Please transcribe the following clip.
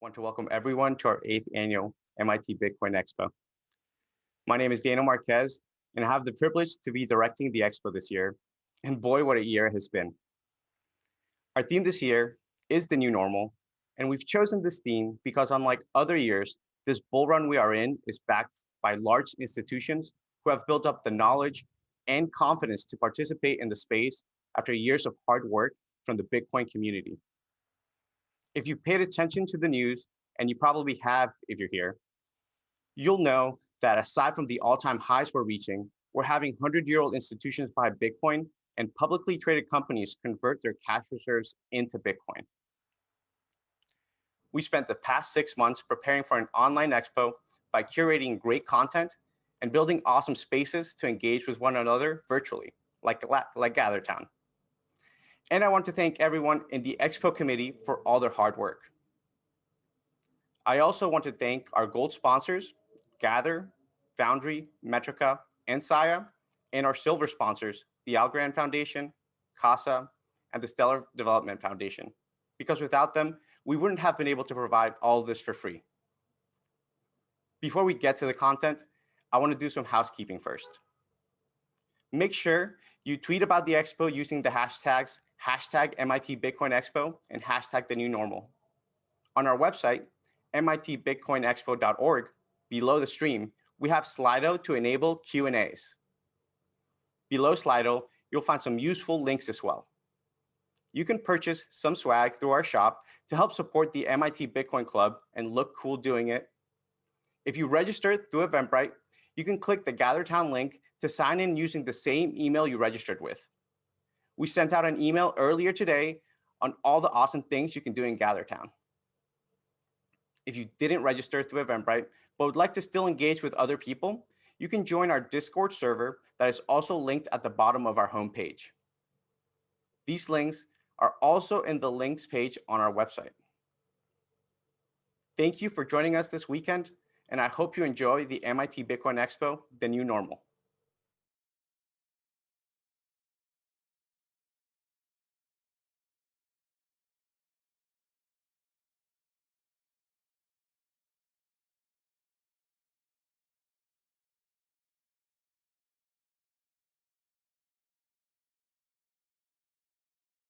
want to welcome everyone to our eighth annual MIT Bitcoin Expo. My name is Daniel Marquez, and I have the privilege to be directing the expo this year. And boy, what a year it has been. Our theme this year is the new normal, and we've chosen this theme because unlike other years, this bull run we are in is backed by large institutions who have built up the knowledge and confidence to participate in the space after years of hard work from the Bitcoin community. If you paid attention to the news, and you probably have if you're here, you'll know that aside from the all-time highs we're reaching, we're having 100-year-old institutions buy Bitcoin and publicly traded companies convert their cash reserves into Bitcoin. We spent the past six months preparing for an online expo by curating great content and building awesome spaces to engage with one another virtually, like, like GatherTown. And I want to thank everyone in the Expo committee for all their hard work. I also want to thank our gold sponsors, Gather, Foundry, Metrica, and Saya, and our silver sponsors, the Algorand Foundation, CASA, and the Stellar Development Foundation, because without them, we wouldn't have been able to provide all of this for free. Before we get to the content, I want to do some housekeeping first. Make sure you tweet about the expo using the hashtags hashtag MIT Bitcoin Expo and hashtag the new normal. On our website, mitbitcoinexpo.org, below the stream, we have Slido to enable Q&As. Below Slido, you'll find some useful links as well. You can purchase some swag through our shop to help support the MIT Bitcoin Club and look cool doing it. If you register through Eventbrite, you can click the GatherTown link to sign in using the same email you registered with. We sent out an email earlier today on all the awesome things you can do in GatherTown. If you didn't register through Eventbrite, but would like to still engage with other people, you can join our Discord server that is also linked at the bottom of our homepage. These links are also in the links page on our website. Thank you for joining us this weekend, and I hope you enjoy the MIT Bitcoin Expo, the new normal.